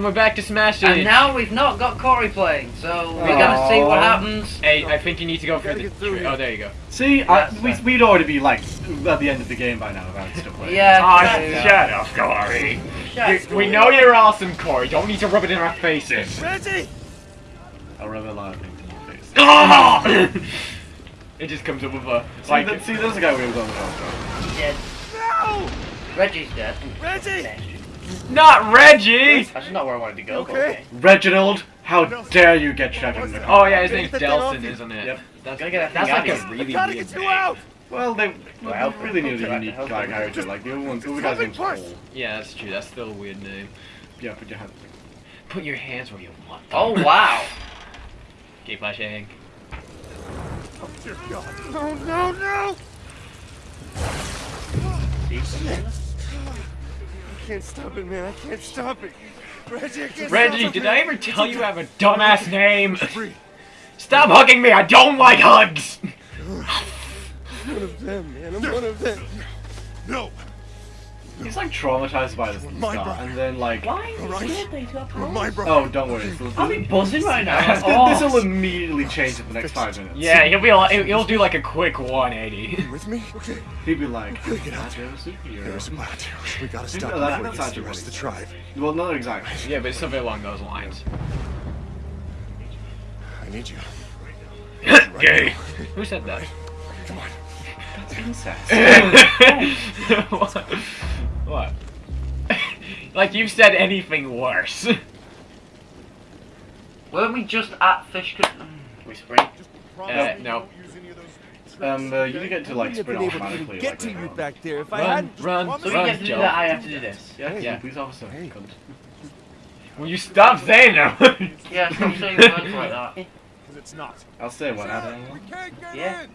And we're back to smashing. And now we've not got Corey playing, so we're gonna see what happens. Hey, I think you need to go through the. tree. Oh, there you go. See, I, we, we'd already be like at the end of the game by now if I was still playing. Yeah. Ah, yeah. shut up, Corey. Shut You- we know you're awesome, Corey. Don't need to rub it in our faces. Reggie! I'll rub a lot of things in your face. Ah! it just comes up with a See, like. that, see, there's a guy we was on the phone He's dead. No! Reggie's dead. Reggie! Not Reggie. That's not where I wanted to go. Okay. okay. Reginald, how dare you get Trevor in the Oh yeah, his name's get that thing off Delsin, isn't it? Yep. That's, Gotta get that that's like a really Gotta weird get you name. out! Well, they Well, really needed a unique guy help. character. Like the other one, the guy's name's Push. Cole. Yeah, that's true. That's still a weird name. Yeah, put your hand. Put your hands where you want them. Oh wow. Gay flashing. Oh, dear God. No, no, no! I can't stop it, man. I can't stop it. Reggie, I can't Reggie, stop did it. I ever tell you I have a dumbass name? Stop hugging me! I don't like hugs! I'm one of them, man. I'm one of them. No. He's like traumatized by this My guy, brother. and then like, Why? Alright. You're my brother. oh, don't worry. This I'll be buzzing right now. Oh. this will immediately change in the next five minutes. Yeah, he'll be like, he'll do like a quick 180. You with me? Okay. he'd be like, Gotta get out "That's a superhero." There's a plant. We gotta stop No, that- before that's he gets the actually rest of the tribe. Well, not exactly. yeah, but it's something along those lines. I need you. Gay. Who said that? Come on. That's incest. what? What? like you've said anything worse. Weren't we just at Fish Con- mm, Whispering? Uh, no. Um, uh, you get to like Wouldn't sprint have to automatically. get like, to you back there if I Run, hadn't. run, So we run, get to do Joe. that, I have to do this. Yeah, Yeah. yeah. Police officer. Hey. Will you stop saying that? Yeah, stop saying words like that. Because it's not. I'll say what I don't know. Yeah.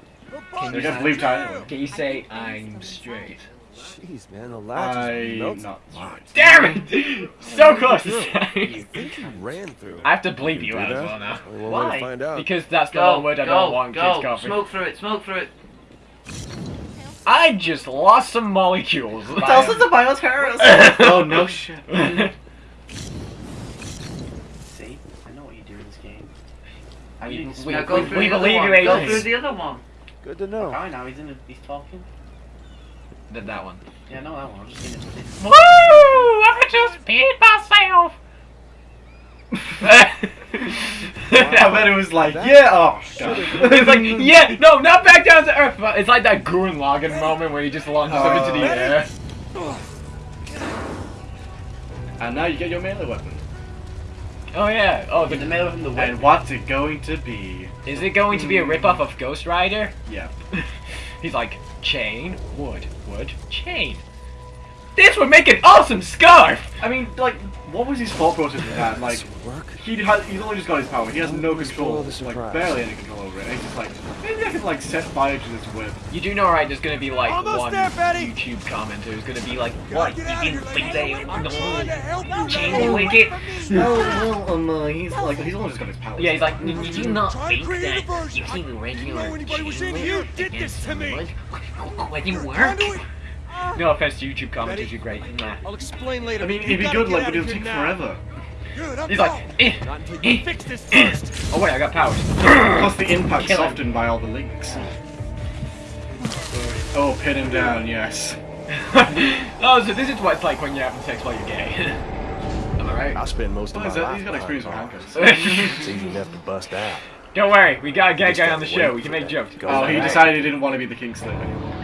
Can You get to leave time. Can you say I'm straight? Jeez, man, the latch I is melting. not. Damn it! So close to You think you ran through? I have to bleep you Do out as well now. Only one way Why? to find out. Because that's the Go, one word I go, don't want go. kids coffee. Smoke through it, smoke through it. I just lost some molecules. Tell us about terrorist. oh no shit. See? I know what you do in this game. I We- we- we- we believe one. you, Go through the other one. Good to know. Alright, now he's in. A, he's talking. Did that one. Yeah, no, that one. I'm just in it. Woo! I just peed myself. I bet it was like, yeah, oh god. it's like, yeah, no, not back down to earth. but It's like that Gurren Lagann moment where he just launches up into the Oh. air. And now you get your melee weapon. Oh yeah. Oh, In the the, middle of the And what's it going to be? is it going to be a hmm. ripoff of Ghost Rider? Yeah. He's like, chain, wood, wood, chain. This would make an awesome scarf. I mean, like, what was his thought process with that? Like, work. he had, he's only just got his power. He has no control, like barely any control over it. And he's just like, maybe I could like set fire to this whip. You do know, right? There's gonna be like Almost one there, Betty. YouTube commenter who's gonna be like, "What? You didn't think they I'm on the trying to help you. chain wicket?" Oh, well, um, uh, he's like, he's only just got his power. Yeah, he's like, did you not think to create a that you keep regular You know anybody chain here link did this against to me. wood? Would it work? Conduit? No offense to YouTube commenters, Betty? you're great. Nah. I'll explain later. I mean, it'd be good, like, but it'll take now. forever. Good, I'm He's gone. like, eh, Not until eh, fix this first. Oh wait, I got powers. Plus the impact softened by all the links. Oh, pin him down, yes. oh, so this is what it's like when you're having sex while you're gay. Am I right? I spend most of What my is that? life. He's got behind experience with bars. handcuffs. It's easy enough to bust out. Don't worry, we got a gay guy on the show. We can make jokes. Oh, he decided he didn't want to be the king slave anymore.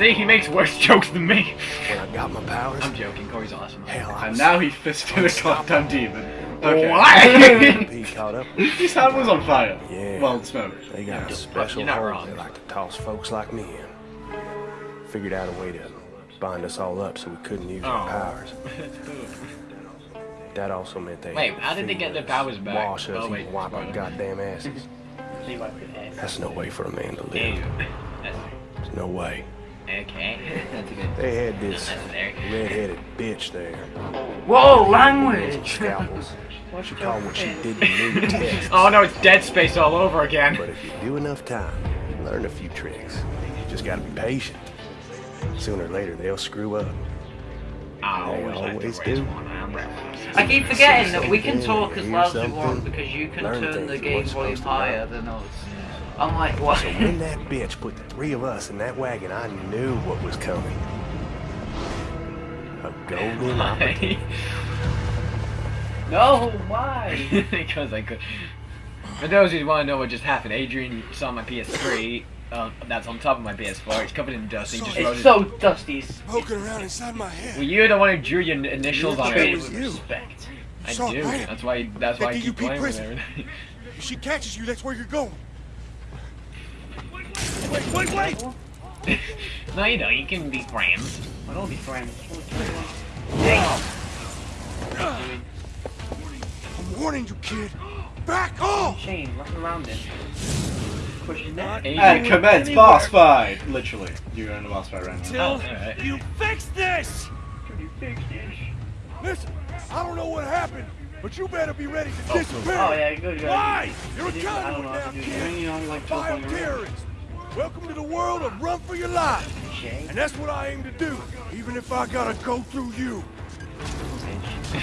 See, he makes worse jokes than me. When I got my powers, I'm joking. Corey's awesome. hell, And now he fisted a goddamn demon. Okay. What? he caught up. His hand was on fire. Yeah. Well, smoke. They got Yeah. a special hole wrong. they like to toss folks like me in. Figured out a way to bind us all up so we couldn't use our Oh. powers. That also meant they Wait, how did they get their powers back? Wash us Oh, and wipe our goddamn asses. See what it is. That's no way for a man to live. That's There's no way. Okay. That's a good. They had this Unnecessary. red-headed bitch there. Whoa, language! Scalpels. She called what she did to me tests. Oh no, it's Dead Space all over again. But if you do enough time, you learn a few tricks. You just gotta be patient. Sooner or later, they'll screw up. I always always do. one. I keep forgetting that we can talk as hear loud as we want because you can turn the game volume supposed to know. higher than us. I'm like, what? So when that bitch put the three of us in that wagon, I knew what was coming. A golden opportunity. no, why? because I could. For those who want to know what just happened, Adrian saw my PS3. Uh, that's on top of my PS4. It's covered in dust. He just It's his- so dusty. It's Poking around inside my head. Well, you're the one who drew your initials on Treated it. with respect. I do. right. That's why. That's why I keep you beat playing with prison. everything. If she catches you, that's where you're going. Wait, wait, wait! no, you don't. You can be friends. I don't be friends. I'm warning you, kid. Back off! Shane, wrapping around him. Push his neck. Adrian. And commence boss fight. Literally, you're in the boss fight right now. Till Oh, alright. you fix this! Listen, I don't know what happened, but you better be ready to oh, disappear. Oh yeah, good. good. Why? You're a I didn't- I don't conduit know how now, to do kid. You know, like teleporting. Bioterrorist. Welcome to the world of run for your life. And that's what I aim to do, even if I gotta go through you.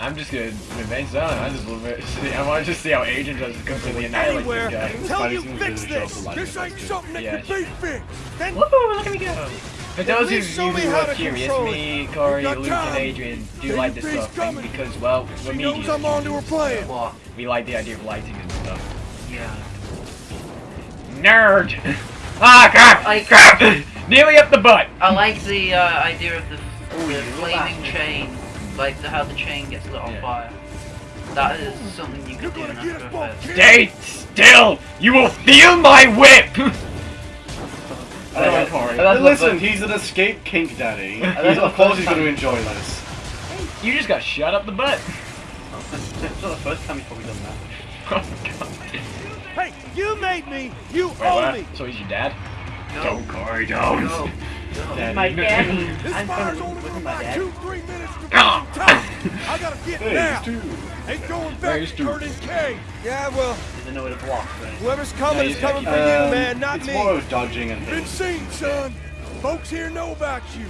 I'm just gonna remain silent. I just love it. See, I want to just see how Adrian does completely annihilate Anywhere this guy. until you fix to show up this. a lot This ain't something that Yeah, can be fixed. Then Woohoo! Look at me go. For At those of you least show me who how are curious, control me. Corey, We've Luke, and. Adrian do Baby like this stuff sort thing coming. because, well, we're she knows media I'm on to her plan. What? We like the idea of lighting and stuff. Yeah. Nerd! ah, crap! I- crap! Nearly up the butt! I like the uh, idea of the, the you flaming chain, like the, how the chain gets lit on Yeah. fire. That is something you You're could do in gonna get After us both Effects. Stay still! You will feel my whip! Uh, Corey. that's what Listen, he's an escape kink daddy. that's He's, of course he's going to enjoy this. You just got shot up the butt. It's not the first time he's probably done that. Oh, God. Hey, you made me. You Wait, owe what? me. So he's your dad? No. Don't, Corey, don't. No. Daddy. My daddy. This I'm fire's gonna only with for my dad. two, three minutes to Ah. time. I gotta get Hey, now. he's. Ain't going back to stupid. Curdun Cay. Yeah, well, Doesn't know where to block. Right? whoever's coming he's is coming for not you, Um, man, not it's me. more of dodging and Been seen, son. Folks here know about you.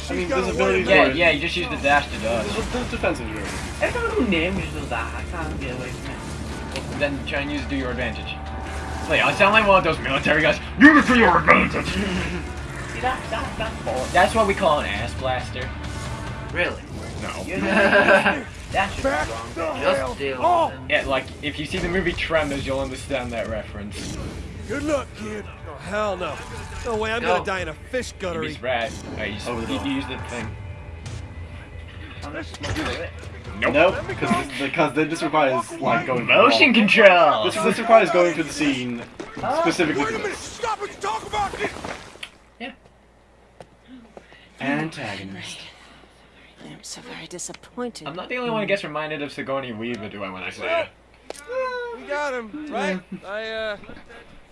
She's I mean, got a visibility way is of- Yeah, yeah, you just use the dash to dodge. There's defensive room. Everyone who names does that. I can't get away from it. Then try and use it to your advantage. Wait, I sound like one of those military guys. Use it to your advantage! See that? That that's boring. That's what we call an ass blaster. Really? No. that's should Back be wrong. Just deal off. with him. Yeah, like, if you see the movie Tremors, you'll understand that reference. Good luck, kid. Oh, hell no. No way, I'm Go. gonna die in a fish He's guttery. right. I used, Over the he door. used the thing. Let's do it. Nope. Nope, because this, because this requires like going Motion control! This, this requires going through the scene specifically Wait for a minute, this. stop it, talk about this. Antagonist. I'm so very disappointed. I'm not the only one who gets reminded of Sigourney Weaver, do I, when I say it? We got him, right? I, uh,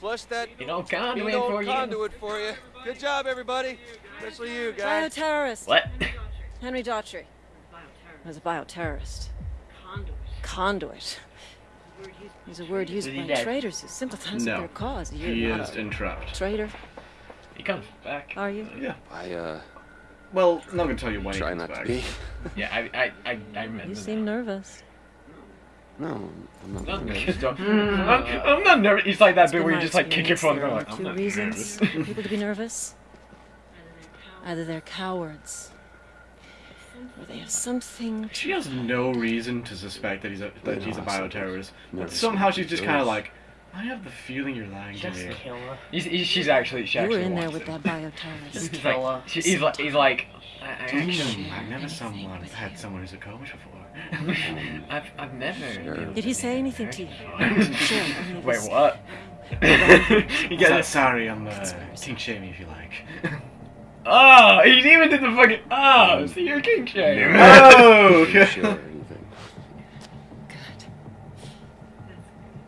flushed that You know, conduit big old for you. conduit for you. Good job, everybody. Especially you, guys. Bioterrorist. What? Henry Daughtry was a bioterrorist. Conduit. Is a word used by dead? traitors who sympathize with their cause. You're He not is entrapped. traitor, he comes back. are you? Yeah. I, uh, Well, I'm not gonna tell you when he comes not to back. be. Yeah, I, I, I, I remember. You that. seem nervous. No, I'm not. Not nervous. nervous, I'm, I'm not nervous. It's like that It's bit where you just like kick your phone experience and go there like, are I'm two not reasons for people to be nervous. Either they're cowards, or they have something. She has no reason to suspect that he's a that Yeah, he's a I suppose. bioterrorist. But somehow she's just kind of like, I have the feeling you're lying to Just kill her. He's, he's, she's actually, she You were actually in there with it. that bioterrorist. He's kill her. like, she, he's like, he's like, I, I actually, I've never someone had someone who's a coach before. I've, I've never. Did he say anything to you? Sure, Wait, what? you Get get that it? sorry on the kink shaming if you like. Oh, he even did the fucking. Ah, oh, so you're king shame. oh! Are you sure or anything? Good.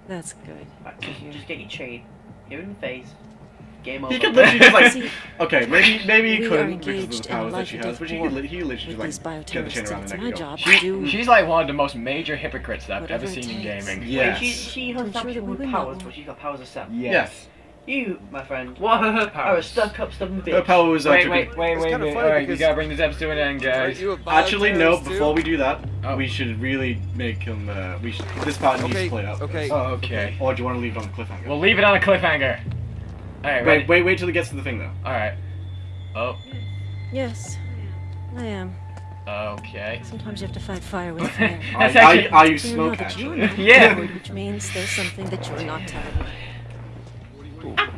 That's good. Just, just get your chain. Hit him in the face. Game over. He could literally just like, See, okay, maybe maybe he couldn't because of the powers that she has, but she war could he literally just like get the chain around the it's neck my and go. job She, do she's like one of the most major hypocrites that I've ever seen in gaming. Yes. She, she has I'm sure that we absolute would powers, but she's got powers herself. Yes. You, my friend, what are her powers? Are a stuck-up, stubborn bitch. Her power was uh, Wait, wait, wait, wait, wait. Alright, you gotta bring this episode to an end, guys. Aren't you a Actually, no. bioterrorist, Before we do that, Oh. we should really make him. Uh, we should, this part needs Okay, to play out. okay. Oh, okay. Or do you want to leave it on the cliffhanger? We'll leave it on a cliffhanger. Alright, ready? wait, wait, wait till it gets to the thing though. Alright. Oh, Yes, I am. okay. Sometimes you have to fight fire with fire. Are, That's are, actually- are you So smoke actually? Yeah. Which means there's something that you're not telling me.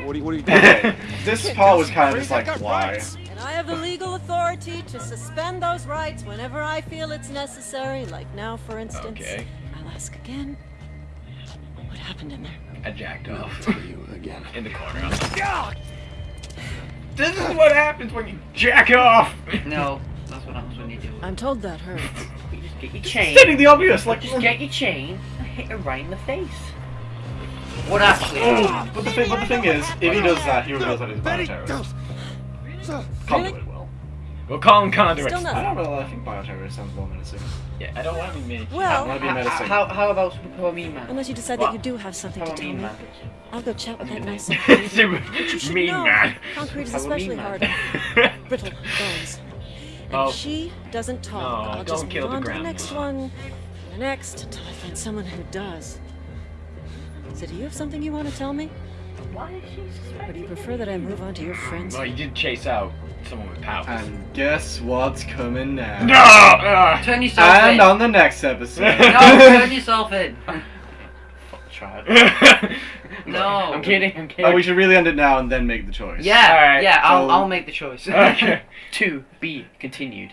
What are you, what are you doing? This part was kind of just like why. And I have the legal authority to suspend those rights whenever I feel it's necessary, like now, for instance. Okay. I'll ask again. What happened in there? I jacked off. Tell you again. In the corner. This is what happens when you jack off! No, that's what happens when you do it. I'm told that hurts. You just get your chain. Stating the obvious, like. Just get your chain and hit her right in the face. What actually? Oh, but the thing, but the thing is, if he does that, he reveals that he's a Betty, bioterrorist. So, Conduit will. We'll call him conduit. Still I don't know. I think bioterrorist sounds more menacing. Yeah, I don't want to be me. I Well, want to be How, menacing. how, how about Super Mean Man? unless you decide What? that you do have something to How about tell me, Man? I'll go chat with that nice Super But you mean know, man. concrete is especially hard brittle bones. And Oh. if she doesn't talk, No, I'll don't just kill move the on to the next beef. one, the next, until I find someone who does. So do you have something you want to tell me? Why is she Or do you prefer that I move on to your friends? Well, you did chase out someone with powers. And guess what's coming now? no! Uh, Turn yourself And in. on the next episode. No, turn yourself in. Child. No. I'm kidding, I'm kidding. Oh, we should really end it now and then make the choice. Yeah, Alright, yeah, I'll, so- I'll make the choice. Okay. to be continued.